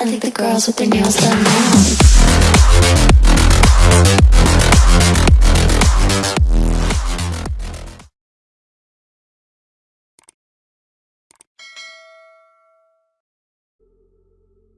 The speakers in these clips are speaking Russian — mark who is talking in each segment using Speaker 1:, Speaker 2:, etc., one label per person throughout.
Speaker 1: I think the girls with their nails done now.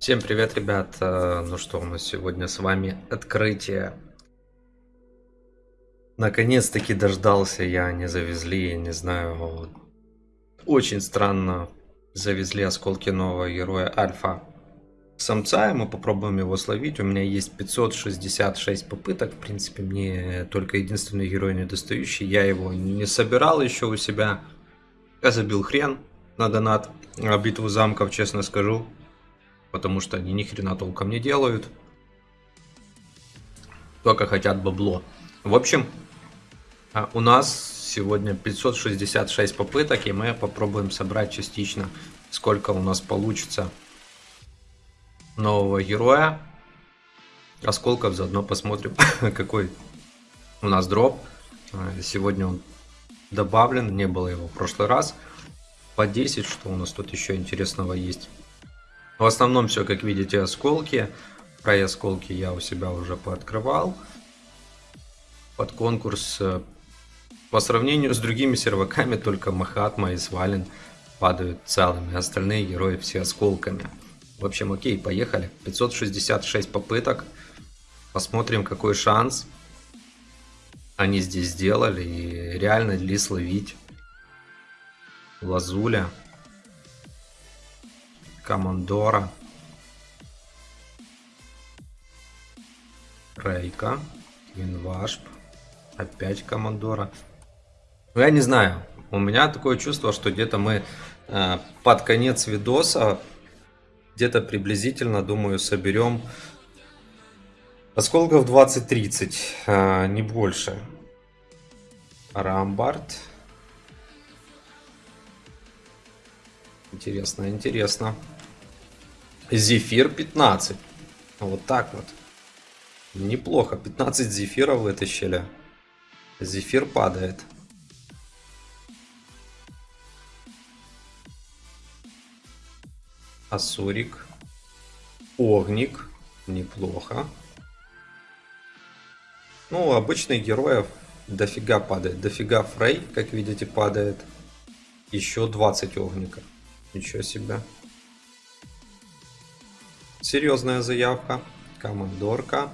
Speaker 2: Всем привет, ребят! Э, Ну что, у нас сегодня с вами открытие. Наконец-таки дождался я, не завезли, я не знаю. Очень странно завезли осколки нового героя Альфа самца, и мы попробуем его словить. У меня есть 566 попыток, в принципе, мне только единственный герой недостающий. Я его не собирал еще у себя. Я забил хрен на донат, битву замков, честно скажу потому что они ни хрена толком не делают. Только хотят бабло. В общем, а, у нас сегодня 566 попыток, и мы попробуем собрать частично, сколько у нас получится нового героя. Осколков заодно посмотрим, какой у нас дроп. А, Сегодня он добавлен, не было его в прошлый раз. По 10, что у нас тут еще интересного есть. В основном все, как видите, осколки. Про осколки я у себя уже пооткрывал. Под конкурс. э, По сравнению с другими серваками, только Махатма и Свален падают целыми. Остальные герои все осколками. В общем, окей, поехали. 566 попыток. Посмотрим, какой шанс они здесь сделали. И реально ли словить Лазуля. Командора. Рейка. Винвашп. Опять Командора. Ну, я не знаю. У меня такое чувство, что где-то мы э, под конец видоса, где-то приблизительно, думаю, соберем осколков 20-30, э, не больше. Рамбард. Интересно, интересно. Зефир 15. Вот так вот. Неплохо. 15 зефиров вытащили. Зефир падает. Асурик. Огник. Неплохо. Ну, обычных героев дофига падает. Дофига Фрей, как видите, падает. Еще 20 огника. Ничего себе. Серьезная заявка. Командорка.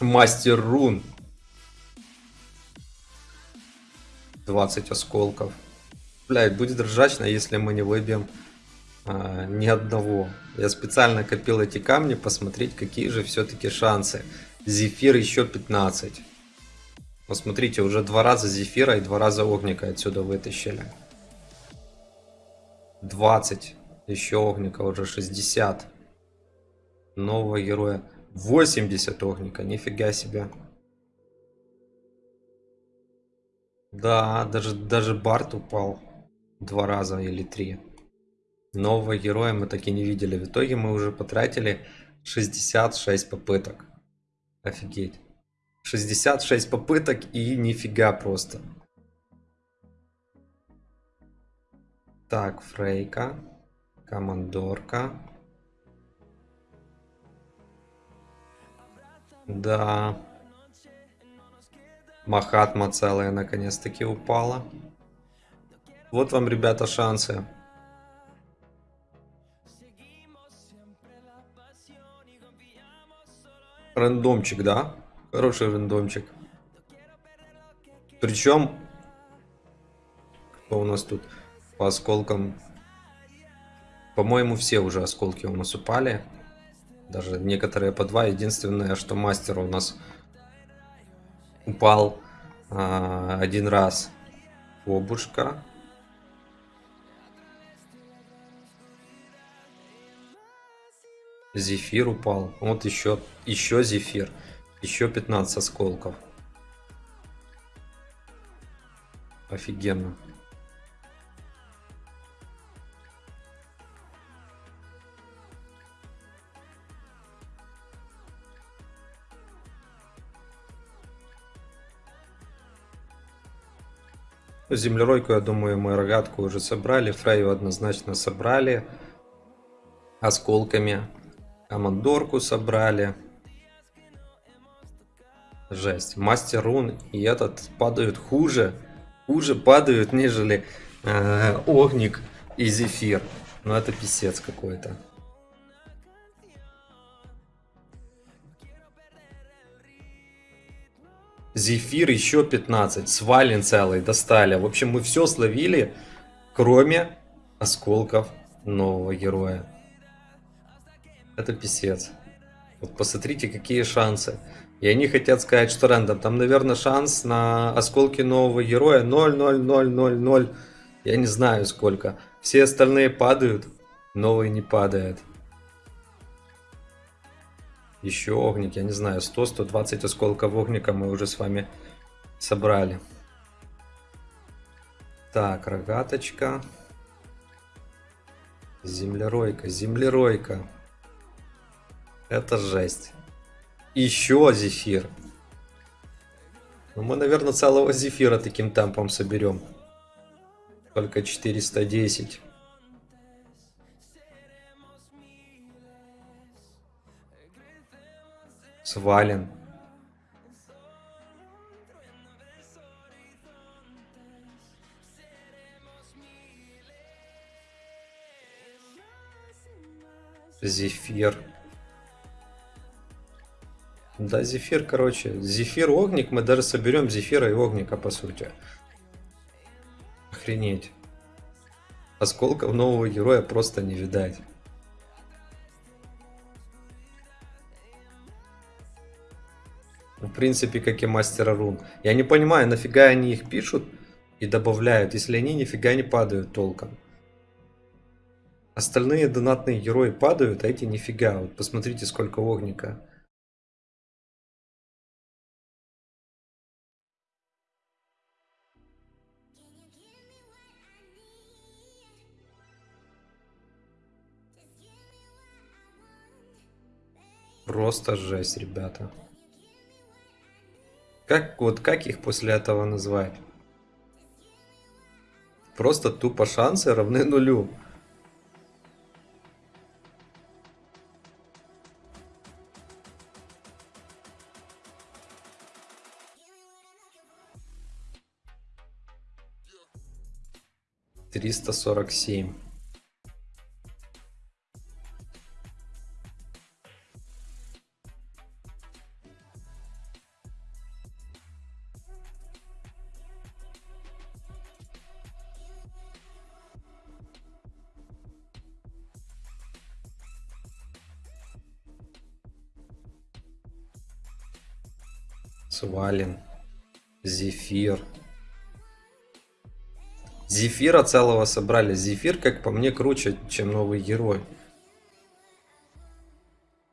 Speaker 2: Мастер рун. 20 осколков. Блять, будет ржачно, если мы не выбьем а, ни одного. Я специально копил эти камни, посмотреть, какие же все-таки шансы. Зефир еще 15. Посмотрите, уже два раза зефира и два раза огника отсюда вытащили. 20. Еще огника уже 60. Нового героя. 80 огника. Нифига себе. Да, даже, даже Барт упал. Два раза или три. Нового героя мы так и не видели. В итоге мы уже потратили 66 попыток. Офигеть. 66 попыток и нифига просто. Так, Фрейка. Командорка. Да. Махатма целая наконец-таки упала. Вот вам, ребята, шансы. Рандомчик, да? Хороший рандомчик. Причем, кто у нас тут по осколкам? По-моему, все уже осколки у нас упали. Даже некоторые по два. Единственное, что мастер у нас упал а, один раз. Обушка. Зефир упал. Вот еще, еще зефир. Еще 15 осколков. Офигенно. Землеройку, я думаю, мы рогатку уже собрали. Фрейю однозначно собрали. Осколками. Командорку собрали. Жесть. Мастер рун и этот падают хуже. Хуже падают, нежели э, Огник и Зефир. Ну это писец какой-то. Зефир еще 15. Свален целый достали. В общем, мы все словили, кроме осколков нового героя. Это писец. Вот посмотрите, какие шансы. И они хотят сказать, что рандом. Там, наверное, шанс на осколки нового героя 0,0,0,0,0. Я не знаю сколько. Все остальные падают, новый не падает. Еще огник, я не знаю, 100-120 осколков огника мы уже с вами собрали. Так, рогаточка. Землеройка, землеройка. Это жесть. Еще зефир. Ну, мы, наверное, целого зефира таким темпом соберем. Только 410. Свален. Зефир. Да, зефир, короче. Зефир, огник. Мы даже соберем зефира и огника, по сути. Охренеть. Осколков нового героя просто не видать. В принципе, как и мастера рун. Я не понимаю, нафига они их пишут и добавляют, если они нифига не падают толком. Остальные донатные герои падают, а эти нифига. Вот посмотрите, сколько огника. Просто жесть, ребята. Как, вот как их после этого назвать? Просто тупо шансы равны нулю. Триста сорок семь. Свален. Зефир. Зефира целого собрали. Зефир, как по мне, круче, чем новый герой.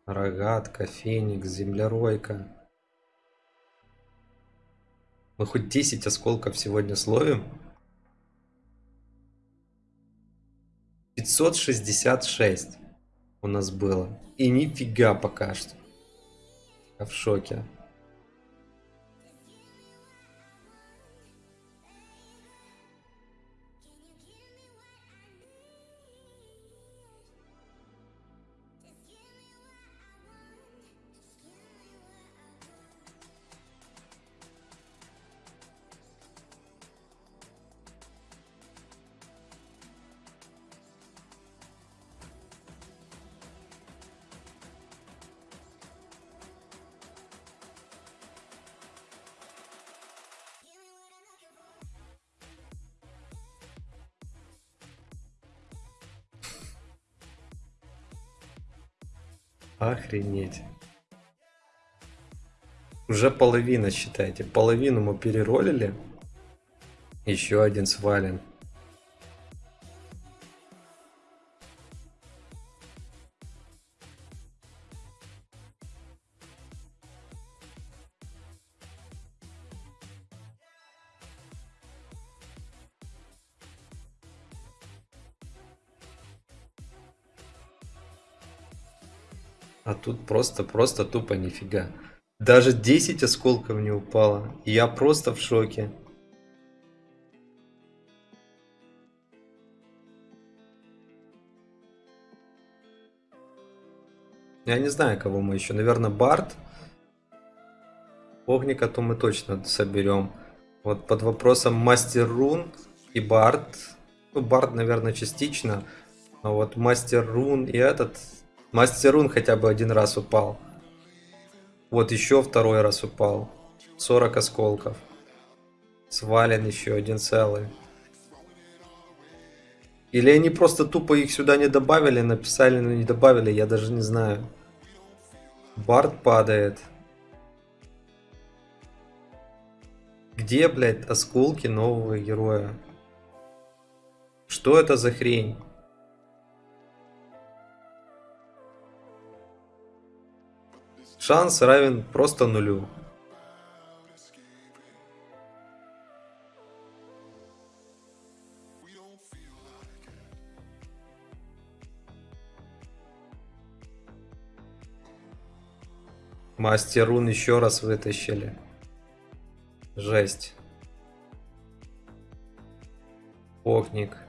Speaker 2: Рогатка, феникс, землеройка. Мы хоть 10 осколков сегодня словим. 566 у нас было. И нифига пока что. Я в шоке. Охренеть. Уже половина, считайте. Половину мы переролили. Еще один свален. Тут просто, просто тупо нифига. Даже 10 осколков не упало. Я просто в шоке. Я не знаю, кого мы еще. Наверное, Барт. Огника то мы точно соберем. Вот под вопросом Мастер Рун и Барт. Ну, Барт, наверное, частично. А вот Мастер Рун и этот... Мастер Рун хотя бы один раз упал. Вот еще второй раз упал. 40 осколков. Свален еще один целый. Или они просто тупо их сюда не добавили, написали, но не добавили, я даже не знаю. Барт падает. Где, блядь, осколки нового героя? Что это за хрень? Шанс равен просто нулю. Мастер рун еще раз вытащили. Жесть. Огник.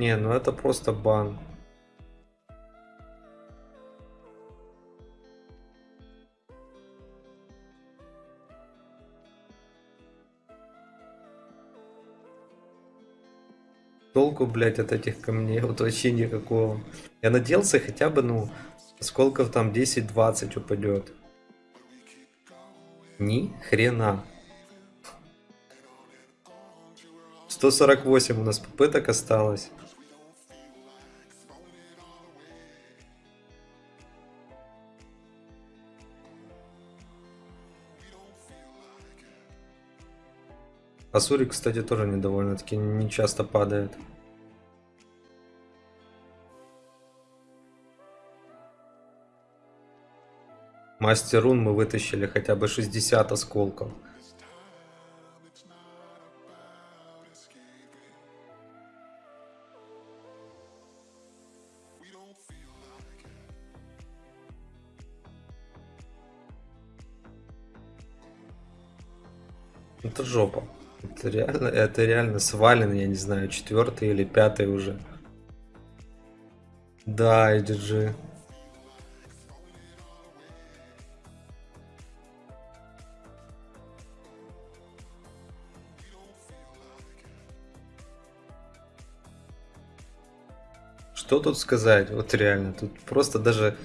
Speaker 2: Не, ну это просто бан. Толку, блядь, от этих камней вот вообще никакого. Я надеялся хотя бы, ну, сколков там 10-20 упадет. Ни хрена. 148 у нас попыток осталось. Асури, кстати, тоже недовольно-таки не часто падает. Мастер рун мы вытащили хотя бы 60 осколков. Это жопа. Это реально, это реально свален, я не знаю, четвертый или пятый уже. Да, IDG. Что тут сказать? Вот реально, тут просто даже...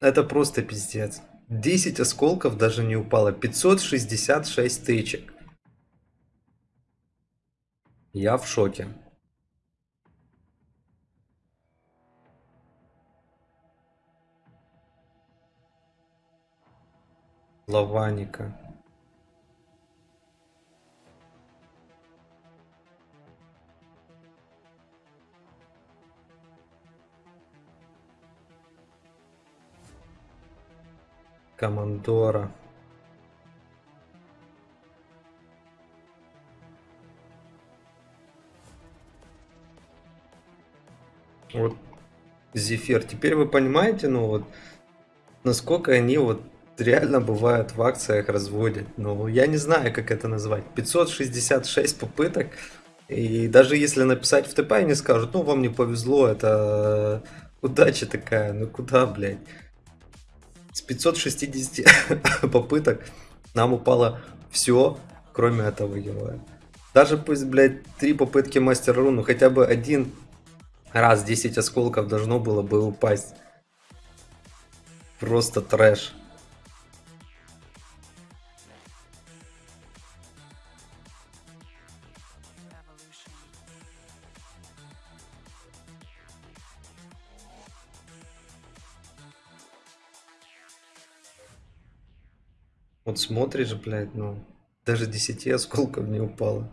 Speaker 2: Это просто пиздец. 10 осколков даже не упало. 566 тычек. Я в шоке. Лаваника. Командора. Вот Зефир. Теперь вы понимаете, ну вот, насколько они вот реально бывают в акциях разводят. Ну, я не знаю, как это назвать. 566 попыток. И даже если написать в ТП, они скажут, ну, вам не повезло, это удача такая. Ну, куда, блядь? С 560 попыток нам упало все, кроме этого героя. Даже пусть, блядь, три попытки мастер рун, ну хотя бы один раз 10 осколков должно было бы упасть. Просто трэш. Вот смотришь, блядь, ну, даже 10 осколков не упало.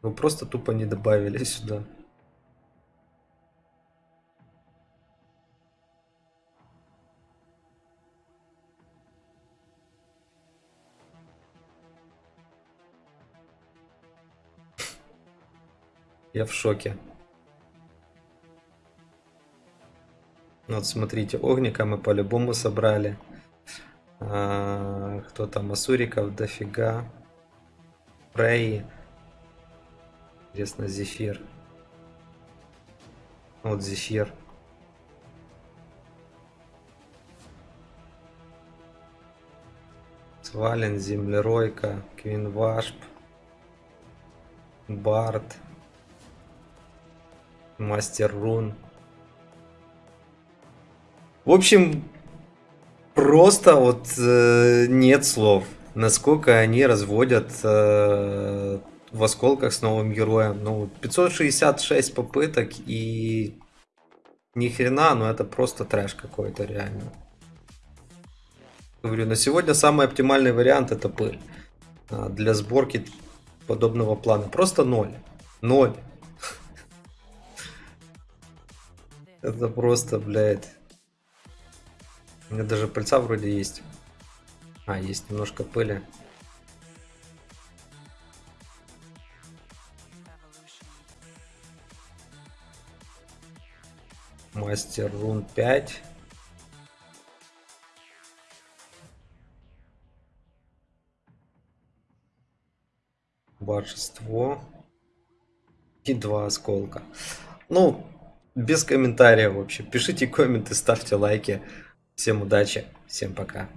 Speaker 2: Ну, просто тупо не добавили сюда. Я в шоке. Ну, вот смотрите, огника мы по-любому собрали. А, кто там? Асуриков дофига. Фрей. Интересно, Зефир. Вот Зефир. Свален, Землеройка, Квинвашп, Барт, Мастер Рун. В общем, просто вот э, нет слов, насколько они разводят э, в осколках с новым героем. Ну, 566 попыток и ни хрена, но это просто трэш какой-то реально. Говорю, на сегодня самый оптимальный вариант это пыль. А, Для сборки подобного плана. Просто ноль. Ноль. Это просто, блядь. У меня даже пыльца вроде есть. А, есть немножко пыли. Мастер рун 5. Божество. И два осколка. Ну, без комментариев вообще. Пишите комменты, ставьте лайки. Всем удачи, всем пока.